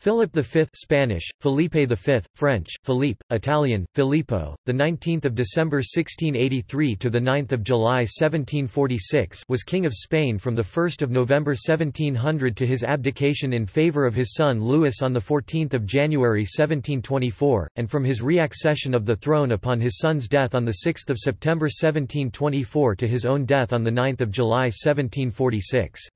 Philip V Spanish, Felipe V, French, Philippe, Italian, Filippo, the 19th of December 1683 to the 9th of July 1746 was king of Spain from the 1st of November 1700 to his abdication in favor of his son Louis on the 14th of January 1724 and from his reaccession of the throne upon his son's death on the 6th of September 1724 to his own death on the 9th of July 1746.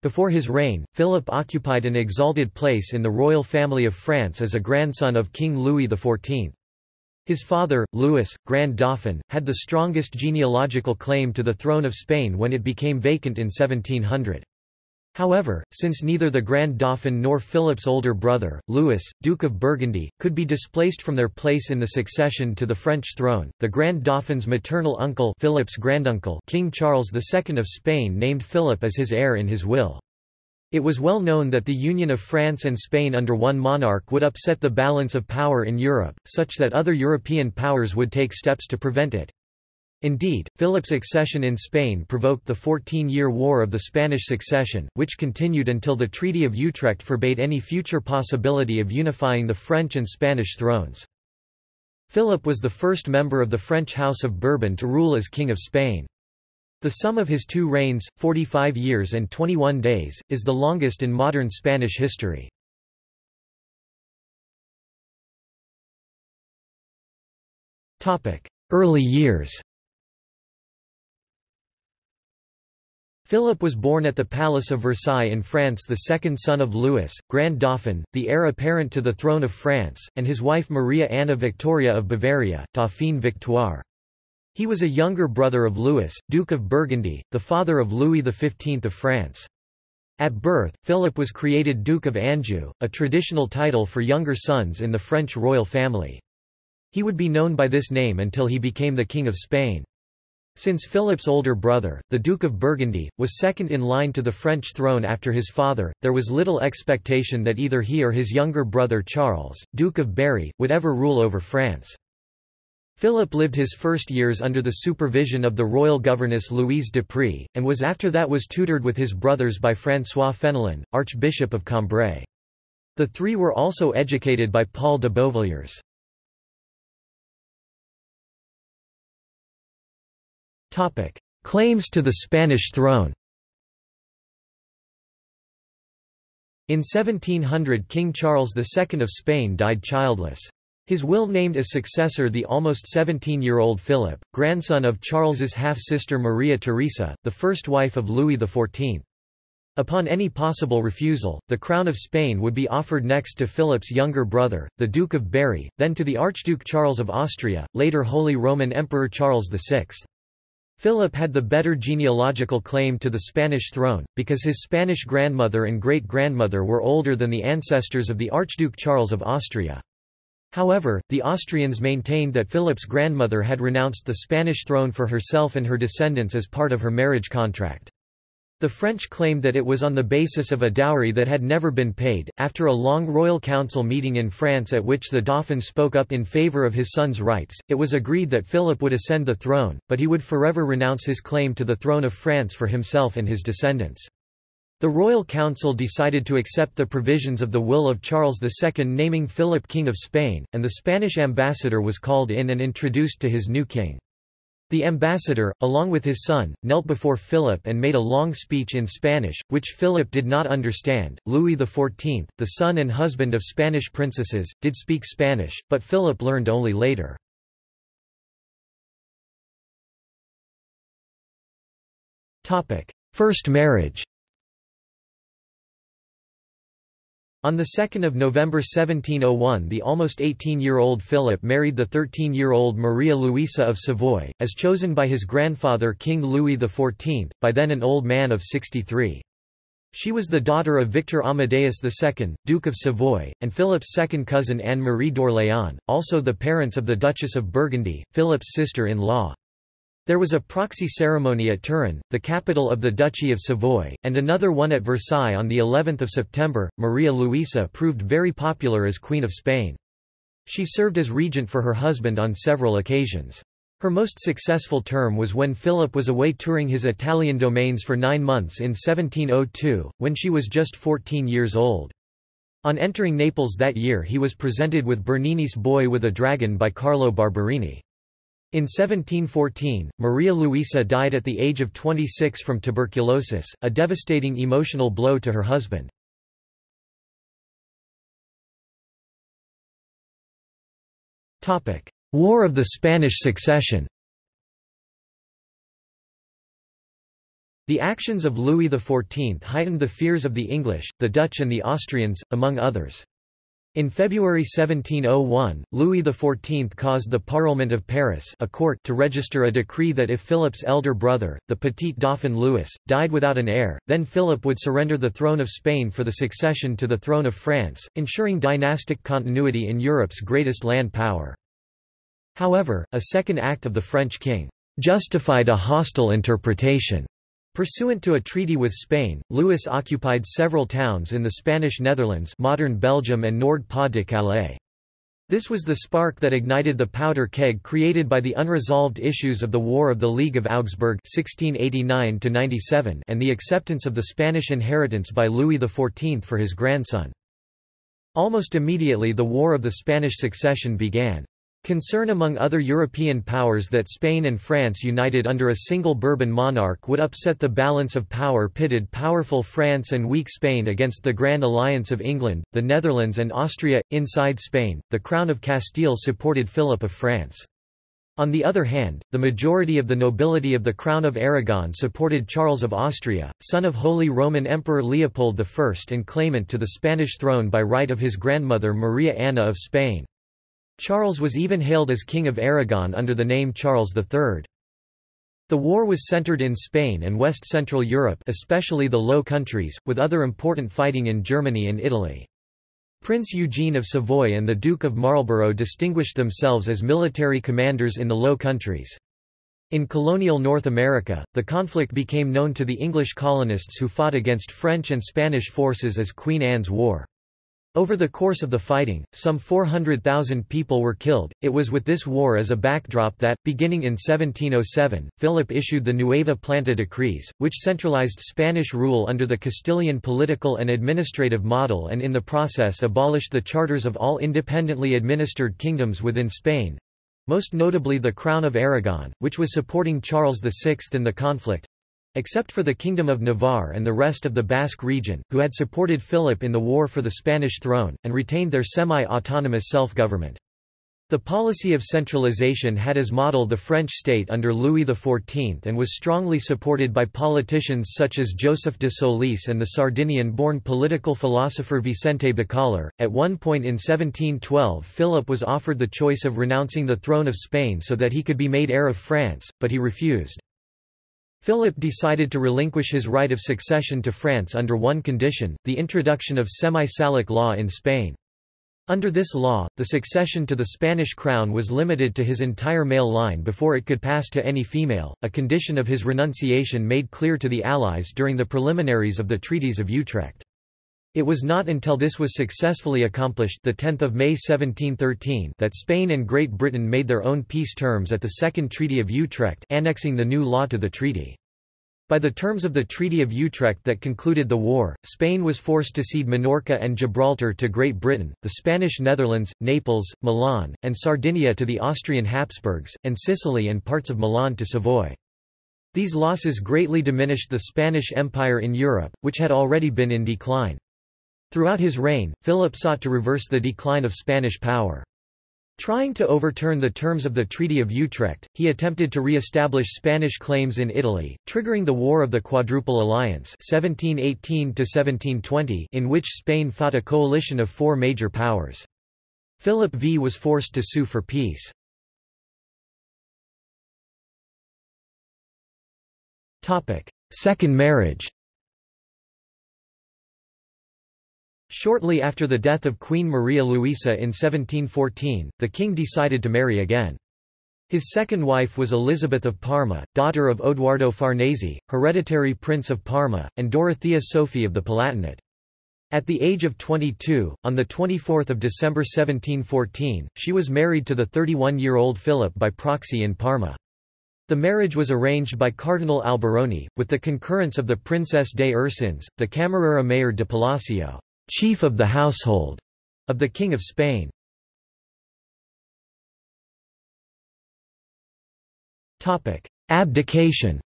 Before his reign, Philip occupied an exalted place in the royal family of France as a grandson of King Louis XIV. His father, Louis, Grand Dauphin, had the strongest genealogical claim to the throne of Spain when it became vacant in 1700. However, since neither the Grand Dauphin nor Philip's older brother, Louis, Duke of Burgundy, could be displaced from their place in the succession to the French throne, the Grand Dauphin's maternal uncle Philip's granduncle King Charles II of Spain named Philip as his heir in his will. It was well known that the union of France and Spain under one monarch would upset the balance of power in Europe, such that other European powers would take steps to prevent it. Indeed, Philip's accession in Spain provoked the Fourteen-Year War of the Spanish Succession, which continued until the Treaty of Utrecht forbade any future possibility of unifying the French and Spanish thrones. Philip was the first member of the French House of Bourbon to rule as King of Spain. The sum of his two reigns, 45 years and 21 days, is the longest in modern Spanish history. Early years Philip was born at the Palace of Versailles in France the second son of Louis, Grand Dauphin, the heir apparent to the throne of France, and his wife Maria Anna Victoria of Bavaria, Dauphine Victoire. He was a younger brother of Louis, Duke of Burgundy, the father of Louis XV of France. At birth, Philip was created Duke of Anjou, a traditional title for younger sons in the French royal family. He would be known by this name until he became the King of Spain. Since Philip's older brother, the Duke of Burgundy, was second in line to the French throne after his father, there was little expectation that either he or his younger brother Charles, Duke of Berry, would ever rule over France. Philip lived his first years under the supervision of the royal governess Louise de Prie, and was after that was tutored with his brothers by François Fenelon, Archbishop of Cambrai. The three were also educated by Paul de Beauvilliers. Claims to the Spanish throne In 1700 King Charles II of Spain died childless. His will named as successor the almost 17-year-old Philip, grandson of Charles's half-sister Maria Theresa, the first wife of Louis XIV. Upon any possible refusal, the crown of Spain would be offered next to Philip's younger brother, the Duke of Berry, then to the Archduke Charles of Austria, later Holy Roman Emperor Charles VI. Philip had the better genealogical claim to the Spanish throne, because his Spanish grandmother and great-grandmother were older than the ancestors of the Archduke Charles of Austria. However, the Austrians maintained that Philip's grandmother had renounced the Spanish throne for herself and her descendants as part of her marriage contract. The French claimed that it was on the basis of a dowry that had never been paid. After a long royal council meeting in France at which the Dauphin spoke up in favour of his son's rights, it was agreed that Philip would ascend the throne, but he would forever renounce his claim to the throne of France for himself and his descendants. The Royal Council decided to accept the provisions of the will of Charles II naming Philip King of Spain, and the Spanish ambassador was called in and introduced to his new king. The ambassador, along with his son, knelt before Philip and made a long speech in Spanish, which Philip did not understand. Louis XIV, the son and husband of Spanish princesses, did speak Spanish, but Philip learned only later. First marriage On 2 November 1701 the almost 18-year-old Philip married the 13-year-old Maria Luisa of Savoy, as chosen by his grandfather King Louis XIV, by then an old man of 63. She was the daughter of Victor Amadeus II, Duke of Savoy, and Philip's second cousin Anne-Marie d'Orléans, also the parents of the Duchess of Burgundy, Philip's sister-in-law. There was a proxy ceremony at Turin, the capital of the Duchy of Savoy, and another one at Versailles on the 11th of September. Maria Luisa proved very popular as Queen of Spain. She served as regent for her husband on several occasions. Her most successful term was when Philip was away touring his Italian domains for nine months in 1702, when she was just 14 years old. On entering Naples that year he was presented with Bernini's Boy with a Dragon by Carlo Barberini. In 1714, Maria Luisa died at the age of 26 from tuberculosis, a devastating emotional blow to her husband. War of the Spanish Succession The actions of Louis XIV heightened the fears of the English, the Dutch and the Austrians, among others. In February 1701, Louis XIV caused the Parlement of Paris a court to register a decree that if Philip's elder brother, the Petit Dauphin Louis, died without an heir, then Philip would surrender the throne of Spain for the succession to the throne of France, ensuring dynastic continuity in Europe's greatest land power. However, a second act of the French king justified a hostile interpretation. Pursuant to a treaty with Spain, Louis occupied several towns in the Spanish Netherlands modern Belgium and Nord-Pas-de-Calais. This was the spark that ignited the powder keg created by the unresolved issues of the War of the League of Augsburg 1689 and the acceptance of the Spanish inheritance by Louis XIV for his grandson. Almost immediately the War of the Spanish Succession began. Concern among other European powers that Spain and France united under a single Bourbon monarch would upset the balance of power pitted powerful France and weak Spain against the Grand Alliance of England, the Netherlands and Austria. Inside Spain, the Crown of Castile supported Philip of France. On the other hand, the majority of the nobility of the Crown of Aragon supported Charles of Austria, son of Holy Roman Emperor Leopold I and claimant to the Spanish throne by right of his grandmother Maria Anna of Spain. Charles was even hailed as King of Aragon under the name Charles III. The war was centered in Spain and west-central Europe especially the Low Countries, with other important fighting in Germany and Italy. Prince Eugene of Savoy and the Duke of Marlborough distinguished themselves as military commanders in the Low Countries. In colonial North America, the conflict became known to the English colonists who fought against French and Spanish forces as Queen Anne's War. Over the course of the fighting, some 400,000 people were killed. It was with this war as a backdrop that, beginning in 1707, Philip issued the Nueva Planta decrees, which centralized Spanish rule under the Castilian political and administrative model and in the process abolished the charters of all independently administered kingdoms within Spain most notably the Crown of Aragon, which was supporting Charles VI in the conflict, Except for the Kingdom of Navarre and the rest of the Basque region, who had supported Philip in the war for the Spanish throne, and retained their semi-autonomous self-government. The policy of centralization had as model the French state under Louis XIV and was strongly supported by politicians such as Joseph de Solis and the Sardinian-born political philosopher Vicente Bacallar. At one point in 1712 Philip was offered the choice of renouncing the throne of Spain so that he could be made heir of France, but he refused. Philip decided to relinquish his right of succession to France under one condition, the introduction of semi-Salic law in Spain. Under this law, the succession to the Spanish crown was limited to his entire male line before it could pass to any female, a condition of his renunciation made clear to the Allies during the preliminaries of the Treaties of Utrecht. It was not until this was successfully accomplished the 10th of May 1713 that Spain and Great Britain made their own peace terms at the Second Treaty of Utrecht annexing the new law to the treaty. By the terms of the Treaty of Utrecht that concluded the war, Spain was forced to cede Minorca and Gibraltar to Great Britain, the Spanish Netherlands, Naples, Milan, and Sardinia to the Austrian Habsburgs, and Sicily and parts of Milan to Savoy. These losses greatly diminished the Spanish Empire in Europe, which had already been in decline. Throughout his reign, Philip sought to reverse the decline of Spanish power. Trying to overturn the terms of the Treaty of Utrecht, he attempted to re-establish Spanish claims in Italy, triggering the War of the Quadruple Alliance 1718 in which Spain fought a coalition of four major powers. Philip V was forced to sue for peace. Second marriage Shortly after the death of Queen Maria Luisa in 1714, the king decided to marry again. His second wife was Elizabeth of Parma, daughter of Odoardo Farnese, hereditary Prince of Parma, and Dorothea Sophie of the Palatinate. At the age of 22, on 24 December 1714, she was married to the 31-year-old Philip by proxy in Parma. The marriage was arranged by Cardinal Alberoni, with the concurrence of the Princess de Ursins, the Camarera Mayor de Palacio. Chief of the household of the King of Spain. Topic: Abdication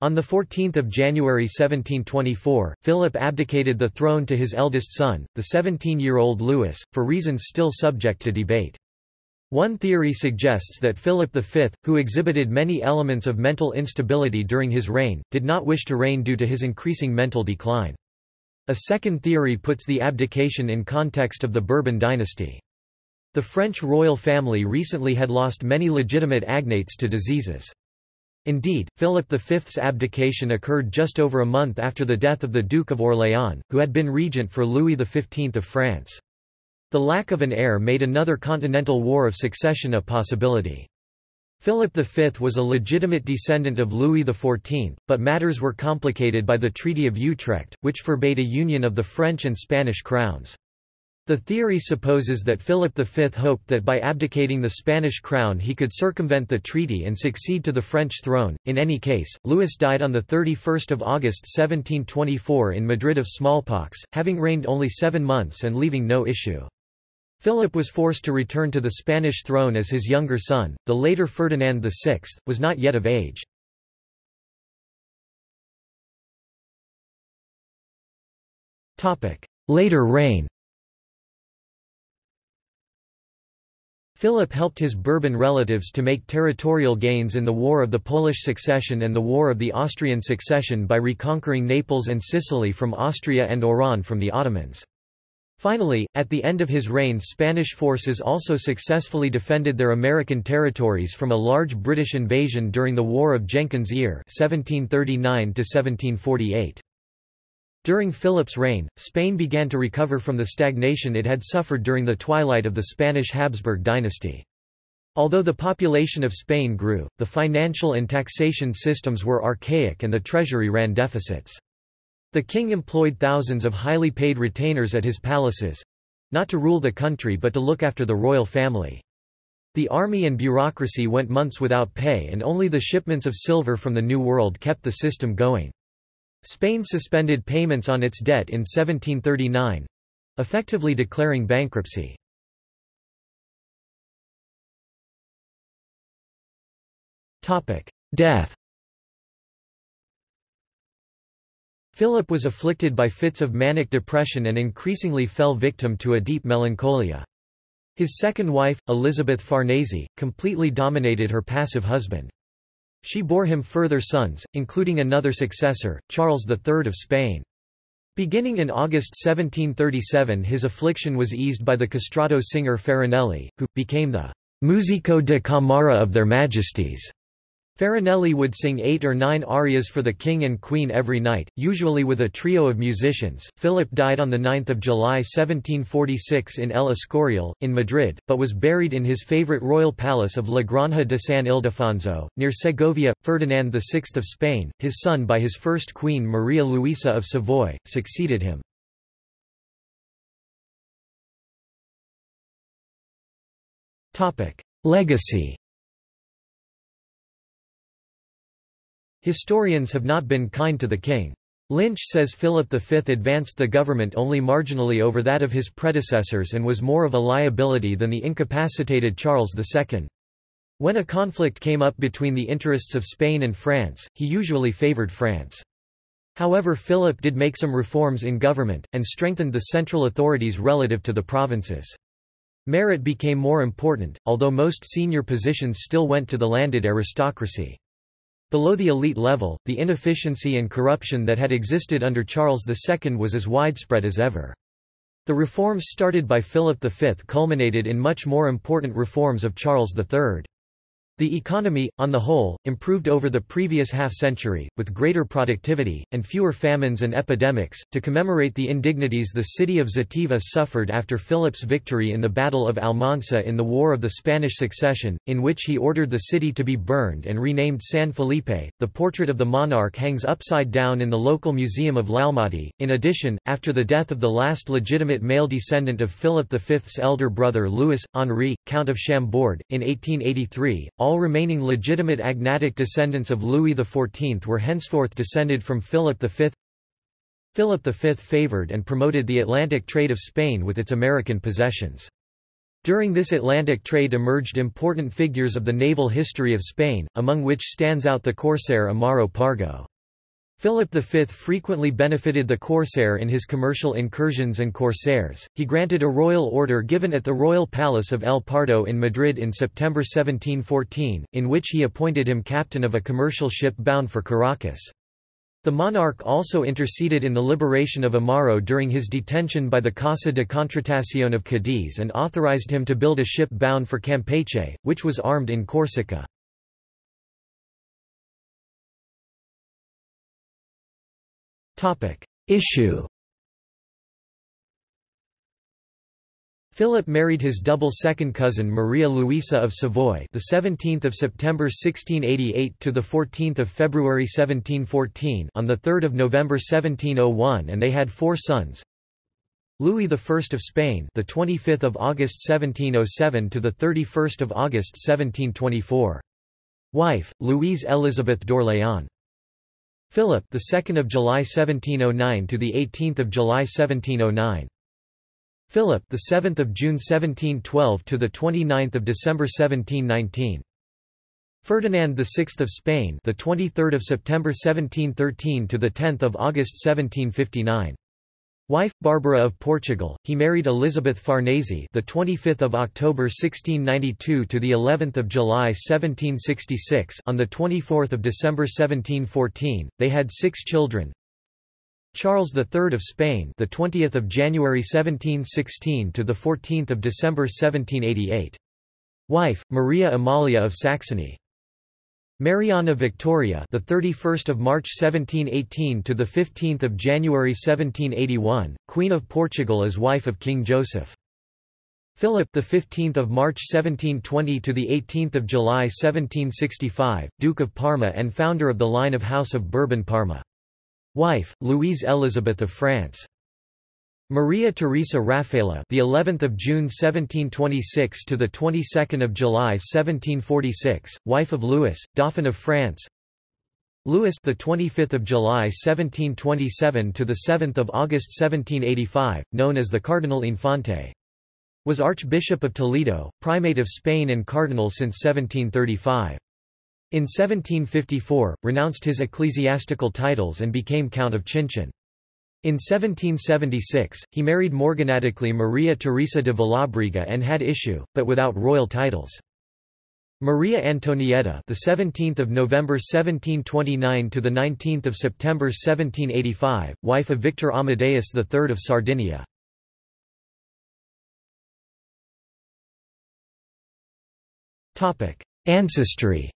On 14 January 1724, Philip abdicated the throne to his eldest son, the 17-year-old Louis, for reasons still subject to debate. One theory suggests that Philip V, who exhibited many elements of mental instability during his reign, did not wish to reign due to his increasing mental decline. A second theory puts the abdication in context of the Bourbon dynasty. The French royal family recently had lost many legitimate agnates to diseases. Indeed, Philip V's abdication occurred just over a month after the death of the Duke of Orléans, who had been regent for Louis XV of France. The lack of an heir made another continental war of succession a possibility. Philip V was a legitimate descendant of Louis XIV, but matters were complicated by the Treaty of Utrecht, which forbade a union of the French and Spanish crowns. The theory supposes that Philip V hoped that by abdicating the Spanish crown he could circumvent the treaty and succeed to the French throne. In any case, Louis died on 31 August 1724 in Madrid of smallpox, having reigned only seven months and leaving no issue. Philip was forced to return to the Spanish throne as his younger son, the later Ferdinand VI, was not yet of age. Later reign Philip helped his Bourbon relatives to make territorial gains in the War of the Polish Succession and the War of the Austrian Succession by reconquering Naples and Sicily from Austria and Oran from the Ottomans. Finally, at the end of his reign Spanish forces also successfully defended their American territories from a large British invasion during the War of Jenkins' Ear 1739 -1748. During Philip's reign, Spain began to recover from the stagnation it had suffered during the twilight of the Spanish Habsburg dynasty. Although the population of Spain grew, the financial and taxation systems were archaic and the treasury ran deficits. The king employed thousands of highly paid retainers at his palaces—not to rule the country but to look after the royal family. The army and bureaucracy went months without pay and only the shipments of silver from the New World kept the system going. Spain suspended payments on its debt in 1739—effectively declaring bankruptcy. Death Philip was afflicted by fits of manic depression and increasingly fell victim to a deep melancholia. His second wife, Elizabeth Farnese, completely dominated her passive husband. She bore him further sons, including another successor, Charles III of Spain. Beginning in August 1737 his affliction was eased by the castrato singer Farinelli, who, became the «musico de camara of their majesties» Farinelli would sing eight or nine arias for the king and queen every night, usually with a trio of musicians. Philip died on 9 July 1746 in El Escorial, in Madrid, but was buried in his favorite royal palace of La Granja de San Ildefonso, near Segovia. Ferdinand VI of Spain, his son by his first queen Maria Luisa of Savoy, succeeded him. Legacy Historians have not been kind to the king. Lynch says Philip V advanced the government only marginally over that of his predecessors and was more of a liability than the incapacitated Charles II. When a conflict came up between the interests of Spain and France, he usually favoured France. However Philip did make some reforms in government, and strengthened the central authorities relative to the provinces. Merit became more important, although most senior positions still went to the landed aristocracy. Below the elite level, the inefficiency and corruption that had existed under Charles II was as widespread as ever. The reforms started by Philip V culminated in much more important reforms of Charles III. The economy, on the whole, improved over the previous half-century, with greater productivity, and fewer famines and epidemics. To commemorate the indignities the city of Xàtiva suffered after Philip's victory in the Battle of Almansa in the War of the Spanish Succession, in which he ordered the city to be burned and renamed San Felipe, the portrait of the monarch hangs upside down in the local museum of L'Almodí. In addition, after the death of the last legitimate male descendant of Philip V's elder brother Louis, Henri, Count of Chambord, in 1883, all all remaining legitimate agnatic descendants of Louis XIV were henceforth descended from Philip V. Philip V favored and promoted the Atlantic trade of Spain with its American possessions. During this Atlantic trade emerged important figures of the naval history of Spain, among which stands out the corsair Amaro Pargo. Philip V frequently benefited the corsair in his commercial incursions and corsairs. He granted a royal order given at the royal palace of El Pardo in Madrid in September 1714, in which he appointed him captain of a commercial ship bound for Caracas. The monarch also interceded in the liberation of Amaro during his detention by the Casa de Contratación of Cadiz and authorized him to build a ship bound for Campeche, which was armed in Corsica. Issue Philip married his double second cousin Maria Luisa of Savoy, the 17th of September 1688 to the 14th of February 1714, on the 3rd of November 1701, and they had four sons. Louis I of Spain, the 25th of August 1707 to the 31st of August 1724. Wife, Louise Elizabeth d'Orléans. Philip, the 2nd of July 1709 to the 18th of July 1709. Philip, the 7th of June 1712 to the 29th of December 1719. Ferdinand VI of Spain, the 23rd of September 1713 to the 10th of August 1759. Wife Barbara of Portugal. He married Elizabeth Farnese, the 25th of October 1692 to the 11th of July 1766. On the 24th of December 1714, they had 6 children. Charles III of Spain, the 20th of January 1716 to the 14th of December 1788. Wife Maria Amalia of Saxony. Mariana Victoria, the 31st of March 1718 to the 15th of January 1781, Queen of Portugal as wife of King Joseph. Philip, the 15th of March 1720 to the 18th of July 1765, Duke of Parma and founder of the line of House of Bourbon-Parma. Wife, Louise Elizabeth of France. Maria Teresa Raffaella, the 11th of June 1726 to the 22nd of July 1746, wife of Louis, Dauphin of France. Louis, the 25th of July 1727 to the 7th of August 1785, known as the Cardinal Infante, was Archbishop of Toledo, Primate of Spain and Cardinal since 1735. In 1754, renounced his ecclesiastical titles and became Count of Chinchon. In 1776, he married morganatically Maria Teresa de Vallabriga and had issue, but without royal titles. Maria Antonietta, the 17th of November 1729 to the 19th of September 1785, wife of Victor Amadeus III of Sardinia. Topic: Ancestry.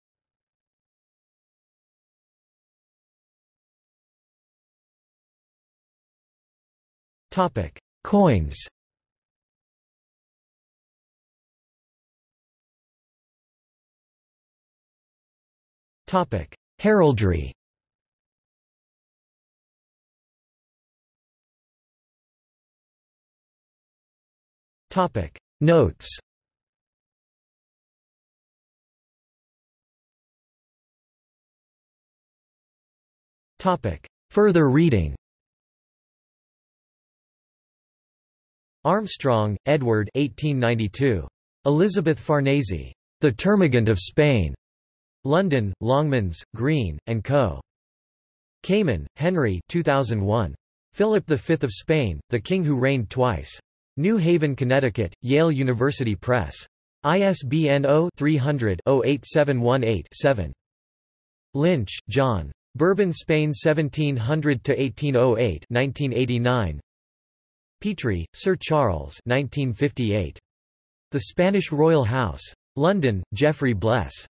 Topic: Coins. Topic: Heraldry. Topic: Notes. Topic: Further reading. Armstrong, Edward 1892. Elizabeth Farnese. The Termagant of Spain. London, Longmans, Green, and Co. Kamen, Henry 2001. Philip V of Spain, the King Who Reigned Twice. New Haven, Connecticut, Yale University Press. ISBN 0-300-08718-7. Lynch, John. Bourbon Spain 1700–1808 1989. Petrie, Sir Charles 1958. The Spanish Royal House. London, Geoffrey Bles.